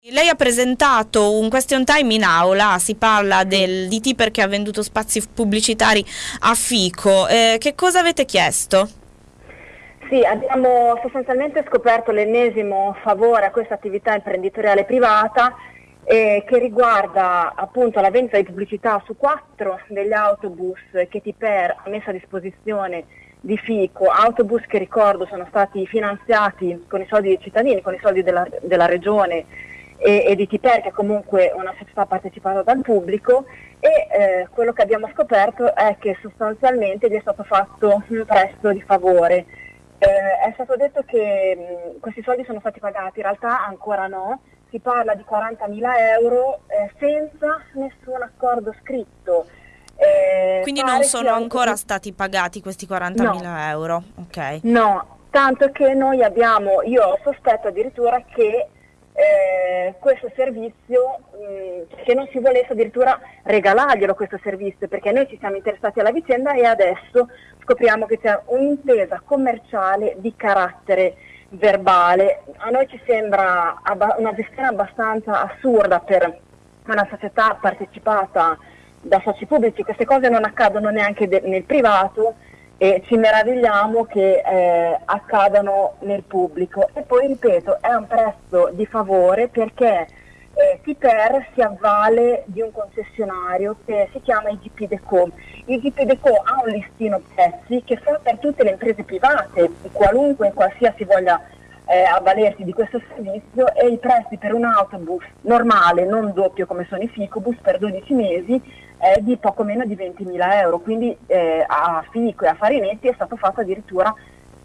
Lei ha presentato un question time in aula, si parla del DT perché ha venduto spazi pubblicitari a Fico. Eh, che cosa avete chiesto? Sì, abbiamo sostanzialmente scoperto l'ennesimo favore a questa attività imprenditoriale privata eh, che riguarda appunto la vendita di pubblicità su quattro degli autobus che Tiper ha messo a disposizione di Fico, autobus che ricordo sono stati finanziati con i soldi dei cittadini, con i soldi della, della regione e, e, di Tiper che è comunque una società partecipata dal pubblico e eh, quello che abbiamo scoperto è che sostanzialmente gli è stato fatto un prestito di favore. Eh, è stato detto che mh, questi soldi sono stati pagati, in realtà ancora no, si parla di 40.000 euro eh, senza nessun accordo scritto. Eh, Quindi non sono ancora stati pagati questi 40.000 no. euro? Okay. No, tanto che noi abbiamo, io sospetto addirittura che eh, questo servizio, mh, mm, che non si volesse addirittura regalarglielo questo servizio, perché noi ci siamo interessati alla vicenda e adesso scopriamo che c'è un'intesa commerciale di carattere verbale. A noi ci sembra una gestione abbastanza assurda per una società partecipata da soci pubblici, queste cose non accadono neanche nel privato e ci meravigliamo che eh, accadano nel pubblico. E poi ripeto, è un prezzo di favore perché eh, Tiper si avvale di un concessionario che si chiama IGP Deco. IGP Deco ha un listino prezzi che fa per tutte le imprese private, qualunque, qualsiasi voglia eh, avvalersi di questo servizio e i prezzi per un autobus normale, non doppio come sono i Ficobus, per 12 mesi è di poco meno di 20.000 euro, quindi eh, a Fico e a Farinetti è stato fatto addirittura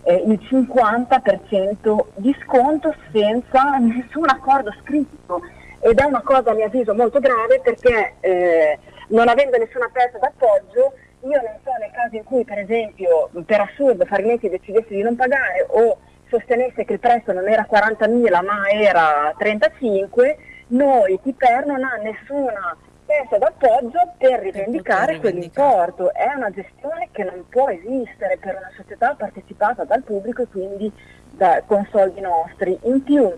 eh, il 50% di sconto senza nessun accordo scritto. Ed è una cosa a mio avviso molto grave perché eh, non avendo nessuna pezza d'appoggio io non so nel caso in cui per esempio per assurdo Farinetti decidesse di non pagare o sostenesse che il prezzo non era 40.000 ma era 35, noi Tiper non ha nessuna testa d'appoggio per rivendicare quell'importo. È una gestione che non può esistere per una società partecipata dal pubblico e quindi da, con soldi nostri. In più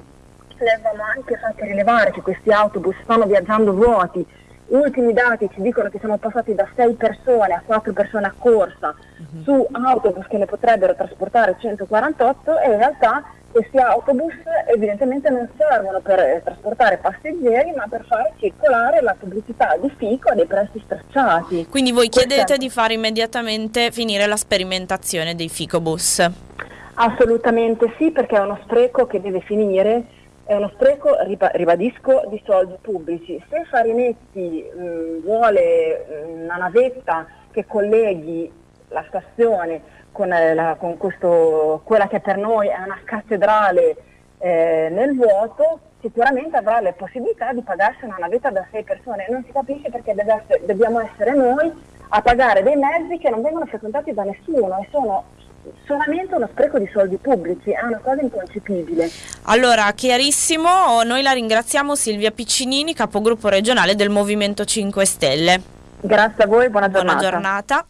le avevamo anche fatto rilevare che questi autobus stanno viaggiando vuoti, ultimi dati ci dicono che siamo passati da 6 persone a 4 persone a corsa uh-huh. su autobus che ne potrebbero trasportare 148 e in realtà questi autobus evidentemente non servono per eh, trasportare passeggeri ma per far circolare la pubblicità di Fico a dei prezzi stracciati. Quindi voi chiedete Questa... di fare immediatamente finire la sperimentazione dei Ficobus? Assolutamente sì perché è uno spreco che deve finire è uno spreco, ribadisco, di soldi pubblici. Se Farinetti mh, vuole mh, una navetta che colleghi la stazione con, eh, la, con questo, quella che per noi è una cattedrale eh, nel vuoto, sicuramente avrà le possibilità di pagarsi una navetta da sei persone. Non si capisce perché essere, dobbiamo essere noi a pagare dei mezzi che non vengono frequentati da nessuno e sono solamente uno spreco di soldi pubblici, è una cosa inconcepibile. Allora, chiarissimo, noi la ringraziamo Silvia Piccinini, capogruppo regionale del Movimento 5 Stelle. Grazie a voi, buona giornata. Buona giornata.